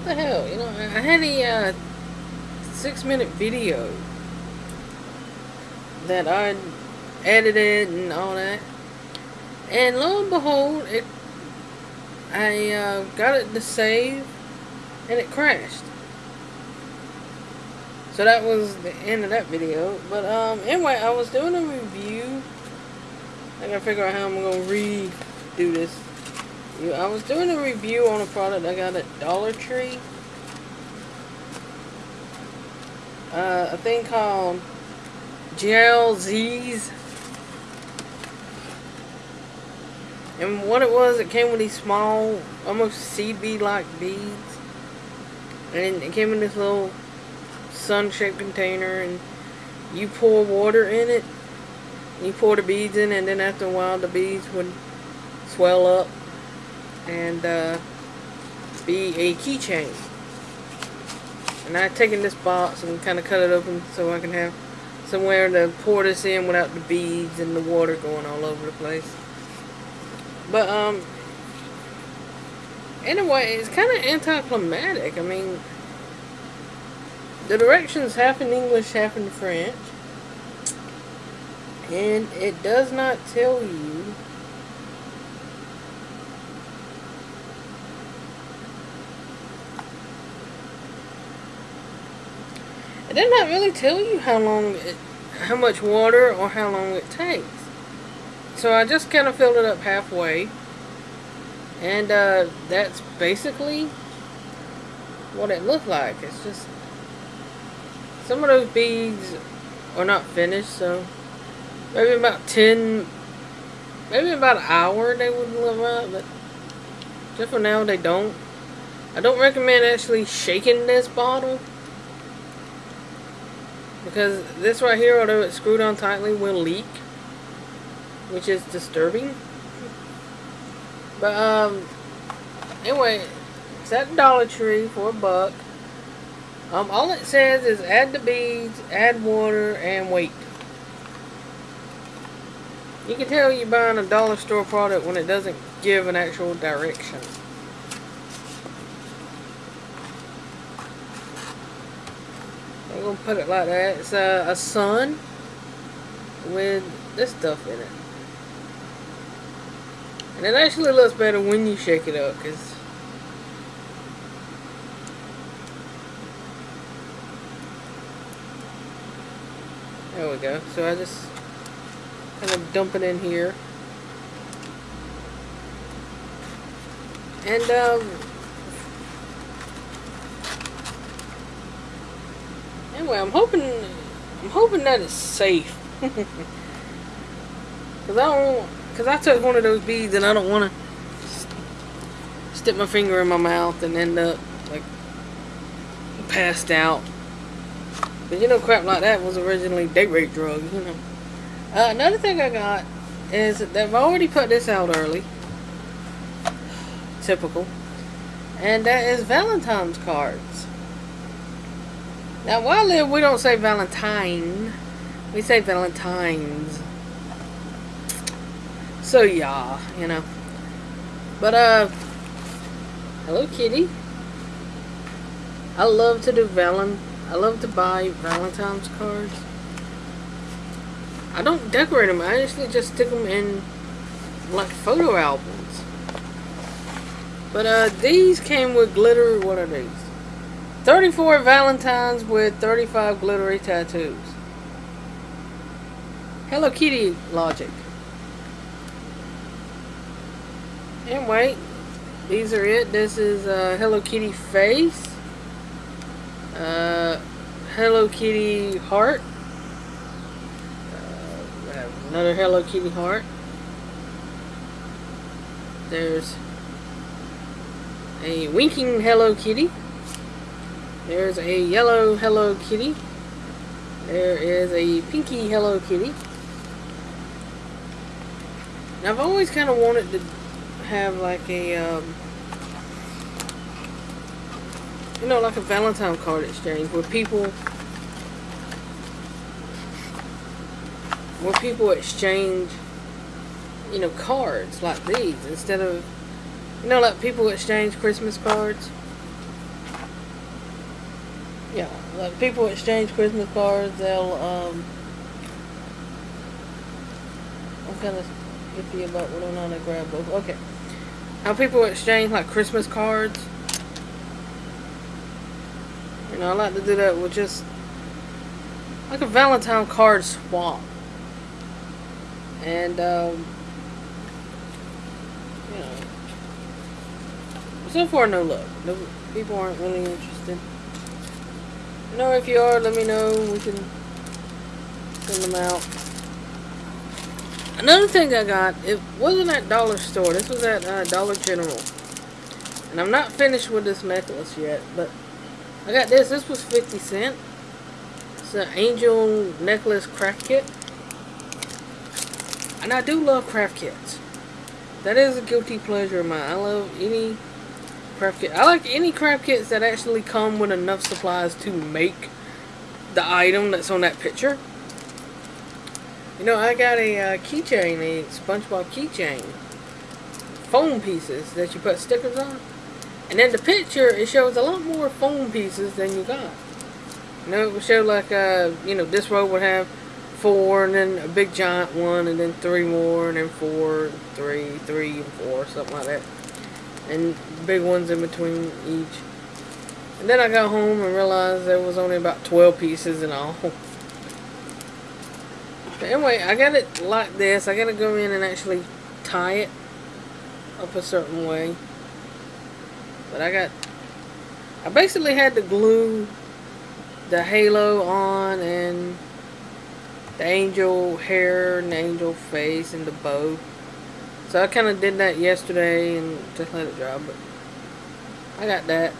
what the hell? You know, I had a uh, six minute video that I edited and all that. And lo and behold, it I uh, got it to save and it crashed. So that was the end of that video. But um anyway, I was doing a review. I gotta figure out how I'm gonna redo this. You- I was doing a review on a product I got at Dollar Tree. Uh, a thing called GLZs. And what it was, it came with these small, almost seed bead like beads. And it came in this little sun shaped container and you pour water in it. You pour the beads in and then after a while the beads would swell up and uh, be a keychain. And I've taken this box and kind of cut it open so I can have somewhere to pour this in without the beads and the water going all over the place. But, um, anyway, it's kind of anticlimactic. I mean, the directions half in English, half in French. And it does not tell you It did not really tell you how long it, how much water or how long it takes. So I just kind of filled it up halfway. And uh, that's basically what it looked like. It's just some of those beads are not finished, so maybe about 10, maybe about an hour they would live up, but just for now they don't. I don't recommend actually shaking this bottle because this right here, although it's screwed on tightly, will leak, which is disturbing. But, um, anyway, it's at Dollar Tree for a buck. Um, all it says is add the beads, add water, and wait. You can tell you're buying a dollar store product when it doesn't give an actual direction. I'm gonna put it like that. It's a, a sun with this stuff in it. And it actually looks better when you shake it up, because There we go. So I just kind of dump it in here. And, um, anyway, I'm hoping, I'm hoping that it's safe. Cause I don't, cause I took one of those beads and I don't want to stick my finger in my mouth and end up like passed out. But you know, crap like that was originally date rape drugs, you know. Uh, another thing I got is that they've already put this out early. Typical. And that is Valentine's cards. Now, while live, we don't say Valentine. We say Valentine's. So, yeah, you know. But, uh, Hello Kitty. I love to do Valen. I love to buy Valentine's cards. I don't decorate them. I actually just stick them in like photo albums. But uh, these came with glitter. What are these? 34 Valentines with 35 glittery tattoos. Hello Kitty logic. Anyway, these are it. This is uh, Hello Kitty face. Uh, Hello Kitty heart. Uh, another Hello Kitty heart. There's a winking Hello Kitty. There's a yellow Hello Kitty. There is a pinky Hello Kitty. Now, I've always kind of wanted to have like a, um, you know, like a Valentine card exchange where people, where people exchange, you know, cards like these instead of, you know, like people exchange Christmas cards. Like people exchange Christmas cards. They'll um. I'm kind of iffy about whether or not I grab both. Okay, how people exchange like Christmas cards. You know, I like to do that with just like a Valentine card swap. And um, you know, so far no luck. No, people aren't really interested. Know, if you are, let me know. We can send them out. Another thing I got, it wasn't at Dollar Store. This was at uh, Dollar General. And I'm not finished with this necklace yet, but I got this. This was 50 cent. It's an angel necklace craft kit. And I do love craft kits. That is a guilty pleasure of mine. I love any kit. I like any craft kits that actually come with enough supplies to make the item that's on that picture. You know, I got a uh, keychain, a SpongeBob keychain. Foam pieces that you put stickers on. And then the picture, it shows a lot more foam pieces than you got. You know, it would show like, uh, you know, this row would have four, and then a big giant one, and then three more, and then four, three, three, and four, something like that and big ones in between each. And then I got home and realized there was only about 12 pieces in all. But anyway, I got it like this. I got to go in and actually tie it up a certain way. But I got... I basically had to glue the halo on and the angel hair and the angel face and the bow. So I kind of did that yesterday and just let it dry, but I got that.